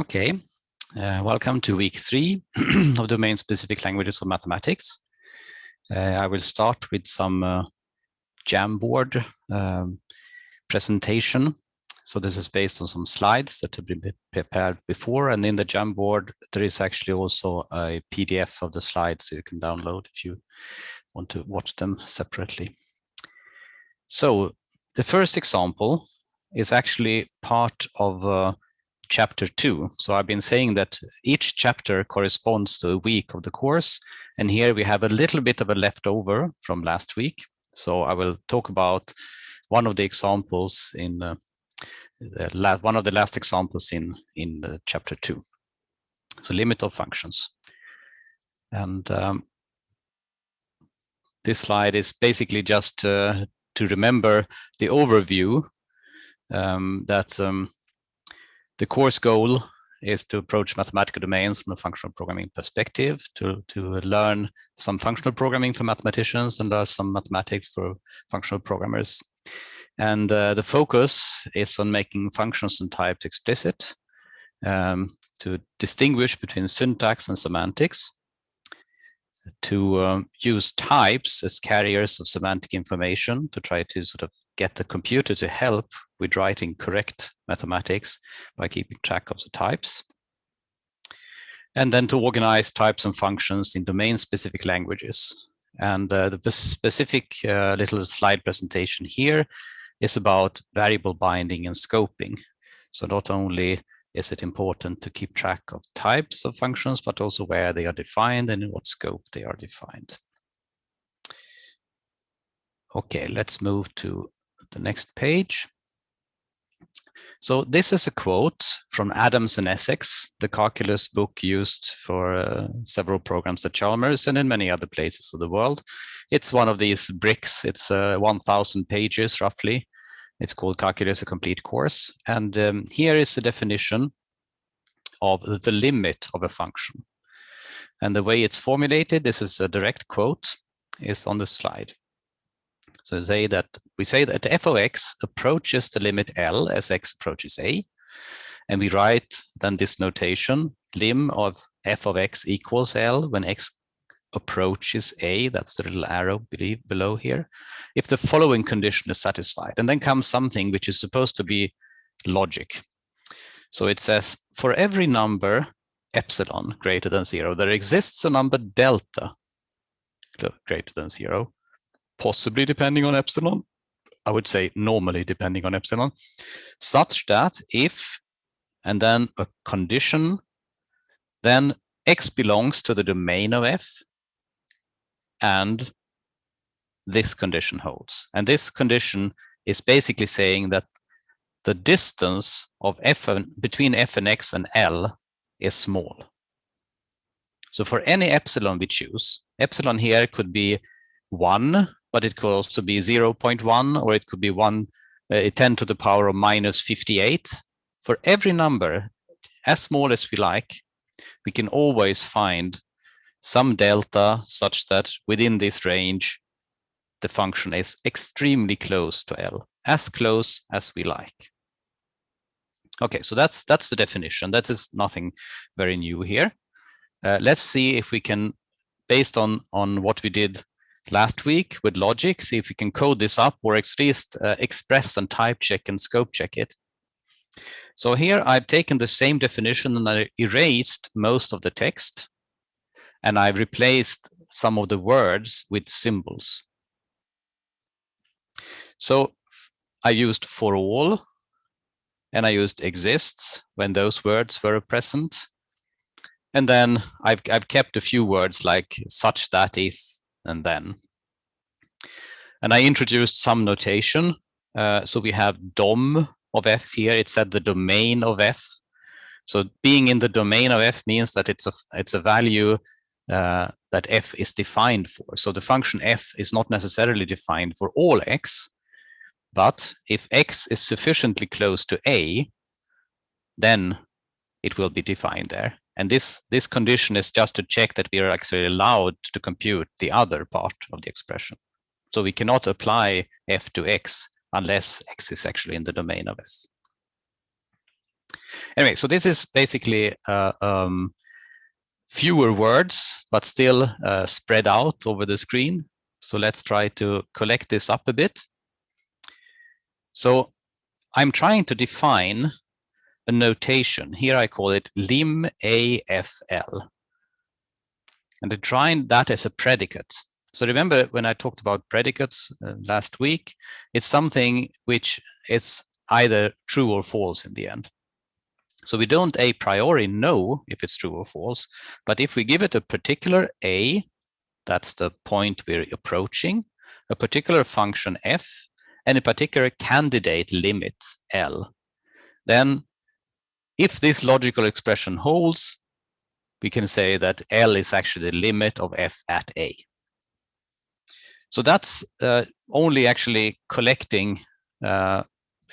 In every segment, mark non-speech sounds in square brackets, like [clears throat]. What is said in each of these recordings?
Okay, uh, welcome to week three [clears throat] of domain-specific languages of mathematics. Uh, I will start with some uh, Jamboard um, presentation. So this is based on some slides that have been prepared before, and in the Jamboard there is actually also a PDF of the slides so you can download if you want to watch them separately. So the first example is actually part of uh, chapter two. So I've been saying that each chapter corresponds to a week of the course. And here we have a little bit of a leftover from last week. So I will talk about one of the examples in uh, the last, one of the last examples in in chapter two. So limit of functions. And um, this slide is basically just uh, to remember the overview um, that um, the course goal is to approach mathematical domains from a functional programming perspective, to, to learn some functional programming for mathematicians and learn some mathematics for functional programmers. And uh, the focus is on making functions and types explicit, um, to distinguish between syntax and semantics, to um, use types as carriers of semantic information to try to sort of get the computer to help with writing correct mathematics by keeping track of the types. And then to organize types and functions in domain-specific languages. And uh, the specific uh, little slide presentation here is about variable binding and scoping. So not only is it important to keep track of types of functions, but also where they are defined and in what scope they are defined. Okay, let's move to the next page. So this is a quote from Adams and Essex, the calculus book used for uh, several programs at Chalmers and in many other places of the world. It's one of these bricks. It's uh, 1,000 pages roughly. It's called Calculus, a complete course. And um, here is the definition of the limit of a function. And the way it's formulated, this is a direct quote, is on the slide. So say that we say that f of x approaches the limit L as x approaches A. And we write then this notation, lim of f of x equals L when x approaches A, that's the little arrow below here, if the following condition is satisfied. And then comes something which is supposed to be logic. So it says, for every number epsilon greater than zero, there exists a number delta greater than zero, possibly depending on epsilon, I would say normally depending on epsilon, such that if, and then a condition, then x belongs to the domain of f, and this condition holds. And this condition is basically saying that the distance of f and, between f and x and L is small. So for any epsilon we choose, epsilon here could be 1 but it could also be 0.1 or it could be 1 uh, 10 to the power of minus 58. For every number, as small as we like, we can always find some delta such that within this range, the function is extremely close to L, as close as we like. Okay, so that's that's the definition. That is nothing very new here. Uh, let's see if we can, based on on what we did last week with logic, see if we can code this up or at least uh, express and type check and scope check it. So here I've taken the same definition and I erased most of the text and I've replaced some of the words with symbols. So I used for all and I used exists when those words were present. And then I've, I've kept a few words like such that if and then. And I introduced some notation. Uh, so we have DOM of f here. It's at the domain of f. So being in the domain of f means that it's a it's a value uh, that f is defined for. So the function f is not necessarily defined for all x, but if x is sufficiently close to a, then it will be defined there. And this, this condition is just to check that we are actually allowed to compute the other part of the expression. So we cannot apply f to x unless x is actually in the domain of f. Anyway, so this is basically uh, um, fewer words, but still uh, spread out over the screen. So let's try to collect this up a bit. So I'm trying to define a notation. Here I call it lim AFL. And I trying that as a predicate. So remember when I talked about predicates uh, last week, it's something which is either true or false in the end. So we don't a priori know if it's true or false, but if we give it a particular a, that's the point we're approaching, a particular function f, and a particular candidate limit L, then if this logical expression holds, we can say that L is actually the limit of f at A. So that's uh, only actually collecting uh,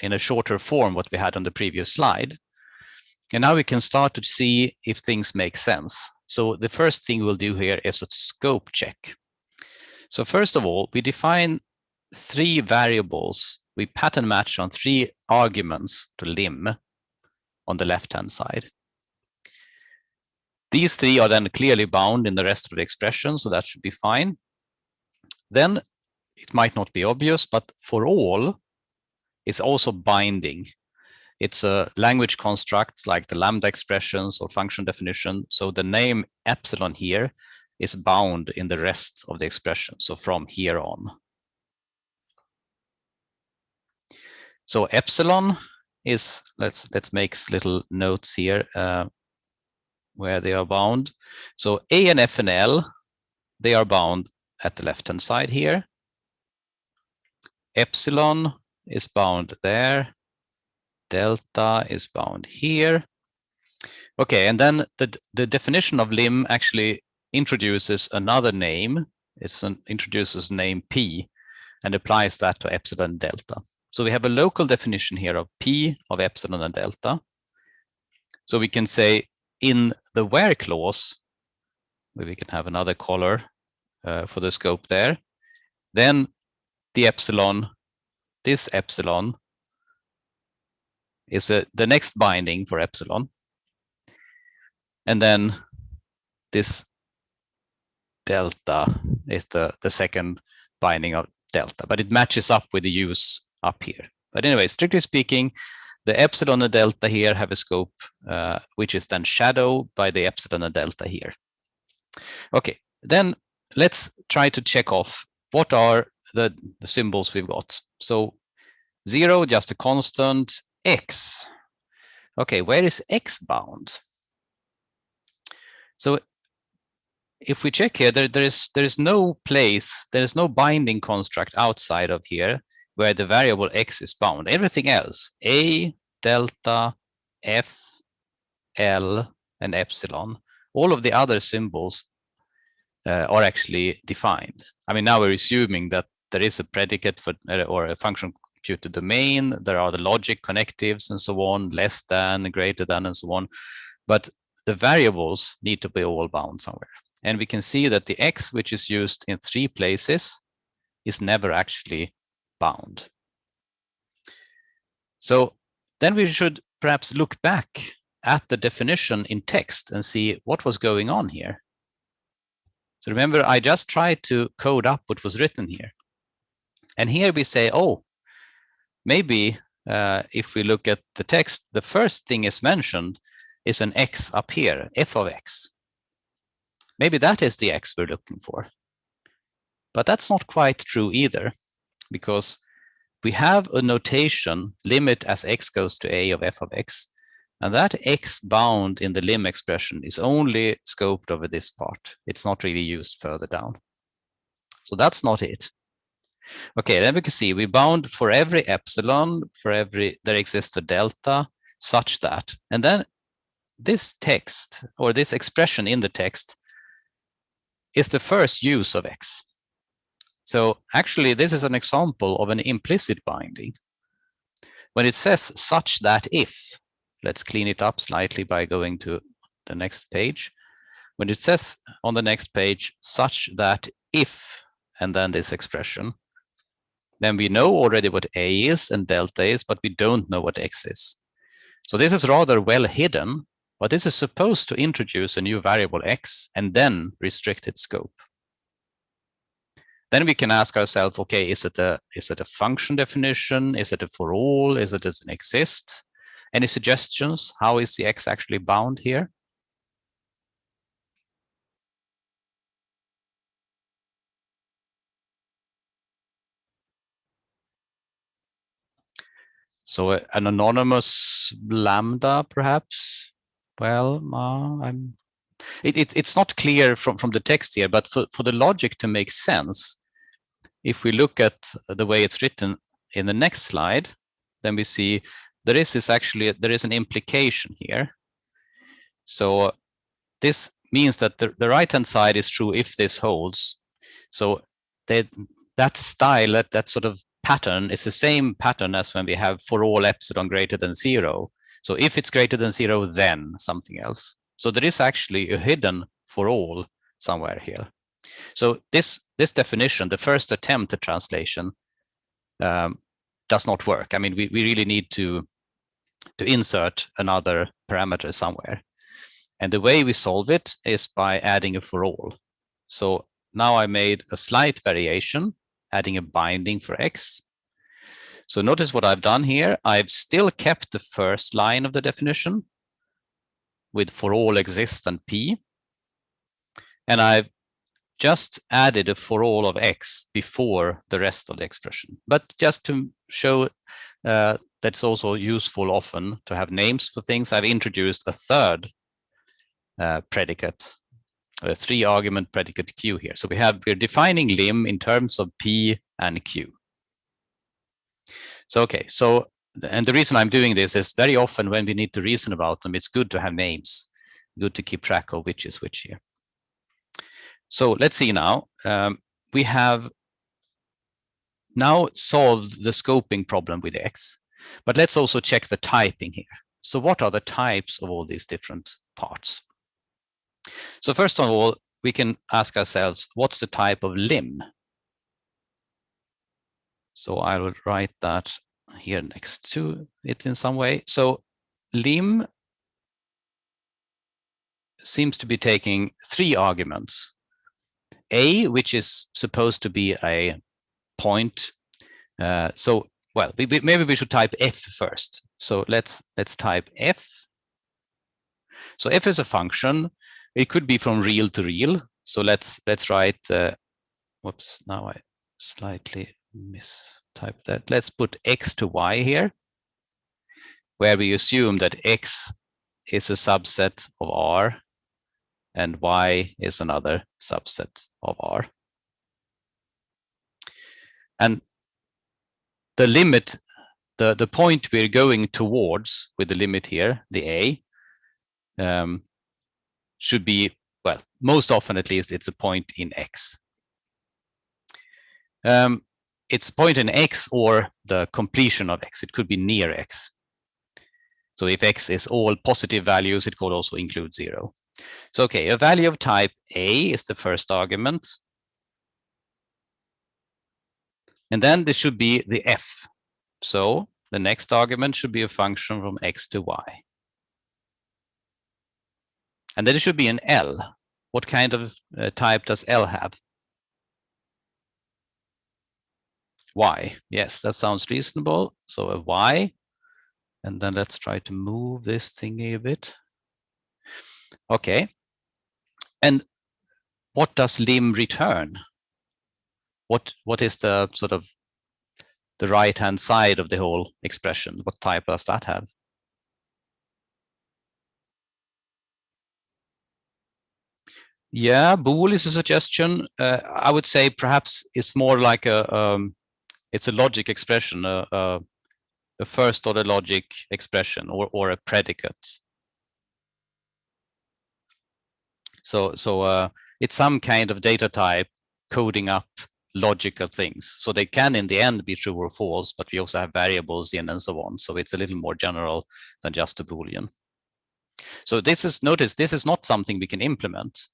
in a shorter form what we had on the previous slide. And now we can start to see if things make sense. So the first thing we'll do here is a scope check. So first of all, we define three variables. We pattern match on three arguments to lim on the left-hand side. These three are then clearly bound in the rest of the expression, so that should be fine. Then it might not be obvious, but for all, it's also binding. It's a language construct like the lambda expressions or function definition. So the name epsilon here is bound in the rest of the expression. So from here on. So epsilon is, let's let's make little notes here uh, where they are bound. So A and F and L, they are bound at the left-hand side here. Epsilon is bound there delta is bound here. Okay, and then the, the definition of lim actually introduces another name. It an, introduces name p and applies that to epsilon delta. So we have a local definition here of p of epsilon and delta. So we can say in the where clause, we can have another color uh, for the scope there, then the epsilon, this epsilon is a, the next binding for epsilon. And then this delta is the, the second binding of delta, but it matches up with the use up here. But anyway, strictly speaking, the epsilon and delta here have a scope, uh, which is then shadowed by the epsilon and delta here. Okay, then let's try to check off what are the, the symbols we've got. So zero, just a constant, x. Okay, where is x bound? So if we check here, there, there is there is no place, there is no binding construct outside of here where the variable x is bound. Everything else, a, delta, f, l, and epsilon, all of the other symbols uh, are actually defined. I mean, now we're assuming that there is a predicate for uh, or a function computed domain. There are the logic connectives and so on, less than, greater than, and so on. But the variables need to be all bound somewhere. And we can see that the x, which is used in three places, is never actually bound. So then we should perhaps look back at the definition in text and see what was going on here. So remember, I just tried to code up what was written here. And here we say, oh, maybe uh, if we look at the text, the first thing is mentioned is an x up here, f of x. Maybe that is the x we're looking for. But that's not quite true either, because we have a notation limit as x goes to a of f of x, and that x bound in the lim expression is only scoped over this part. It's not really used further down. So that's not it. Okay, then we can see we bound for every epsilon, for every, there exists a delta such that, and then this text or this expression in the text is the first use of X. So actually, this is an example of an implicit binding. When it says such that if, let's clean it up slightly by going to the next page. When it says on the next page, such that if, and then this expression, then we know already what A is and delta is, but we don't know what X is. So this is rather well hidden, but this is supposed to introduce a new variable x and then restrict its scope. Then we can ask ourselves, okay, is it a is it a function definition? Is it a for all? Is it does it exist? Any suggestions? How is the x actually bound here? So uh, an anonymous lambda, perhaps? Well, uh, I'm. It, it, it's not clear from, from the text here, but for, for the logic to make sense, if we look at the way it's written in the next slide, then we see there is this actually there is an implication here. So this means that the, the right hand side is true if this holds. So they, that style, that, that sort of pattern is the same pattern as when we have for all epsilon greater than zero. So if it's greater than zero, then something else. So there is actually a hidden for all somewhere here. So this this definition, the first attempt at translation, um, does not work. I mean, we, we really need to to insert another parameter somewhere. And the way we solve it is by adding a for all. So now I made a slight variation adding a binding for x. So notice what I've done here. I've still kept the first line of the definition with for all exist and p. And I've just added a for all of x before the rest of the expression. But just to show uh, that's also useful often to have names for things, I've introduced a third uh, predicate a three argument predicate q here. So we have, we're defining lim in terms of p and q. So, okay, so, and the reason I'm doing this is very often when we need to reason about them, it's good to have names, good to keep track of which is which here. So let's see now, um, we have now solved the scoping problem with x, but let's also check the typing here. So what are the types of all these different parts? So first of all, we can ask ourselves, what's the type of lim? So I will write that here next to it in some way. So lim seems to be taking three arguments. A, which is supposed to be a point. Uh, so, well, we, we, maybe we should type f first. So let's let's type f. So f is a function it could be from real to real. So let's let's write. Uh, whoops! Now I slightly mistyped that. Let's put x to y here, where we assume that x is a subset of R, and y is another subset of R. And the limit, the, the point we're going towards with the limit here, the A, um, should be, well, most often at least, it's a point in X. Um, it's point in X or the completion of X. It could be near X. So if X is all positive values, it could also include zero. So, okay, a value of type A is the first argument. And then this should be the F. So the next argument should be a function from X to Y. And then it should be an L. What kind of uh, type does L have? Y. Yes, that sounds reasonable. So a Y. And then let's try to move this thingy a bit. Okay. And what does lim return? What what is the sort of the right hand side of the whole expression? What type does that have? Yeah, bool is a suggestion. Uh, I would say perhaps it's more like a um, it's a logic expression, a, a, a, first order logic expression, or or a predicate. So so uh, it's some kind of data type coding up logical things. So they can in the end be true or false, but we also have variables in and so on. So it's a little more general than just a boolean. So this is notice this is not something we can implement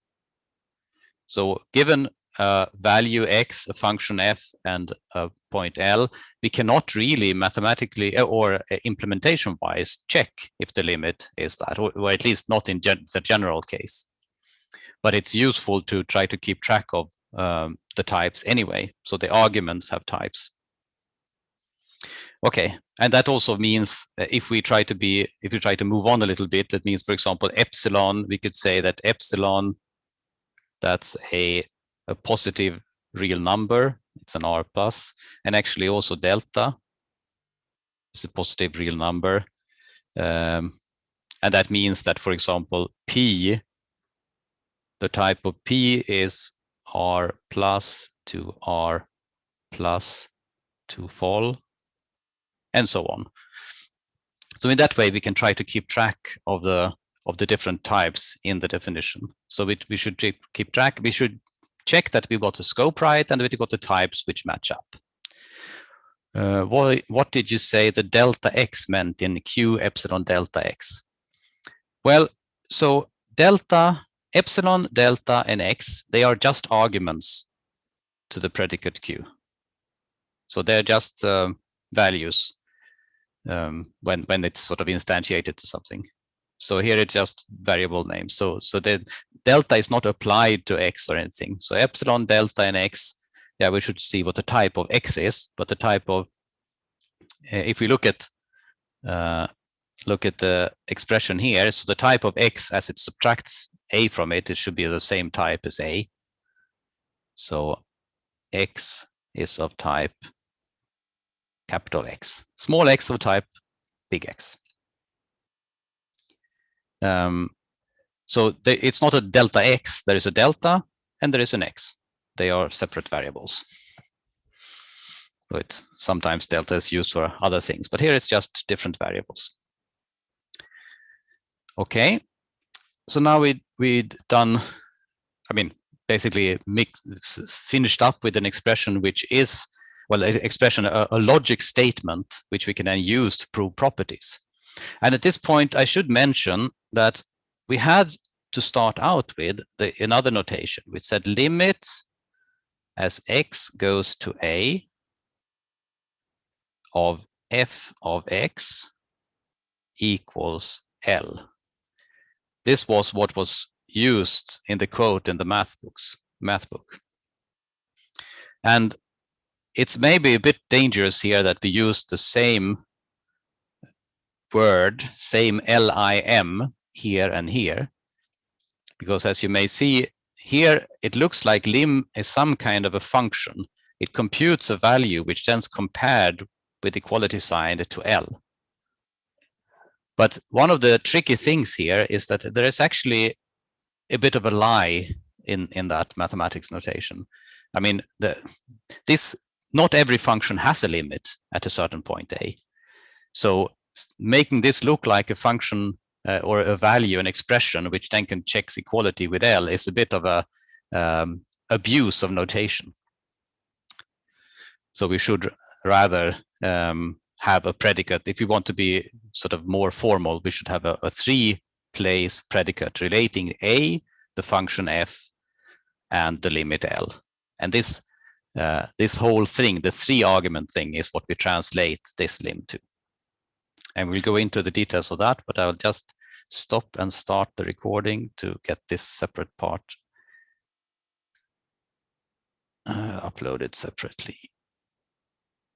so given a value x, a function f, and a point L, we cannot really mathematically uh, or uh, implementation-wise check if the limit is that, or, or at least not in gen the general case. But it's useful to try to keep track of um, the types anyway. So the arguments have types. Okay, and that also means uh, if we try to be, if we try to move on a little bit, that means, for example, epsilon, we could say that epsilon, that's a, a positive real number, it's an R plus, and actually also delta is a positive real number. Um, and that means that, for example, P, the type of P is R plus to R plus to fall and so on. So in that way, we can try to keep track of the of the different types in the definition. So we, we should keep track, we should check that we got the scope right and we got the types which match up. Uh, what, what did you say the delta x meant in q epsilon delta x? Well, so delta, epsilon, delta, and x, they are just arguments to the predicate q. So they're just uh, values um, when when it's sort of instantiated to something. So here it's just variable names. So so the delta is not applied to x or anything. So epsilon, delta, and x. Yeah, we should see what the type of x is, but the type of uh, if we look at uh, look at the expression here, so the type of x as it subtracts a from it, it should be the same type as a. So x is of type capital X, small x of type big X. Um, so it's not a delta X, there is a delta and there is an X. They are separate variables. But sometimes delta is used for other things, but here it's just different variables. Okay, so now we we'd done, I mean, basically mix, finished up with an expression which is well, an expression, a, a logic statement, which we can then use to prove properties. And at this point, I should mention that we had to start out with the, another notation, which said limit as x goes to a of f of x equals L. This was what was used in the quote in the math books, math book. And it's maybe a bit dangerous here that we use the same word, same lim here and here. Because as you may see here, it looks like lim is some kind of a function. It computes a value which then is compared with equality sign to L. But one of the tricky things here is that there is actually a bit of a lie in, in that mathematics notation. I mean, the, this not every function has a limit at a certain point A. So making this look like a function uh, or a value, an expression, which then can check equality with L is a bit of a um, abuse of notation. So we should rather um, have a predicate. If we want to be sort of more formal, we should have a, a three place predicate relating A, the function f, and the limit L. And this uh, this whole thing, the three argument thing is what we translate this lim to. And we'll go into the details of that, but I'll just stop and start the recording to get this separate part uh, uploaded separately.